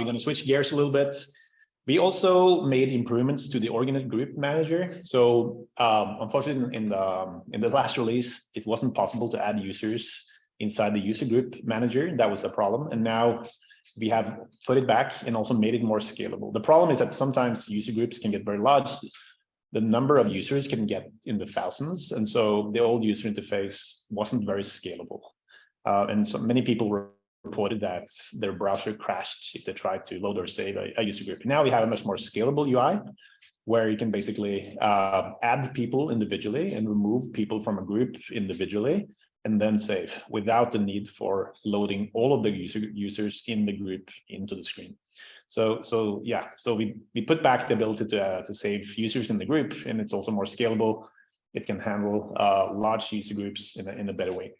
we're going to switch gears a little bit. We also made improvements to the Organit Group Manager. So um, unfortunately, in the in the last release, it wasn't possible to add users inside the user group manager. That was a problem. And now we have put it back and also made it more scalable. The problem is that sometimes user groups can get very large. The number of users can get in the thousands. And so the old user interface wasn't very scalable. Uh, and so many people reported that their browser crashed if they tried to load or save a, a user group. Now we have a much more scalable UI where you can basically uh, add people individually and remove people from a group individually and then save without the need for loading all of the user users in the group into the screen. So, so yeah, so we, we put back the ability to, uh, to save users in the group and it's also more scalable. It can handle uh, large user groups in a, in a better way.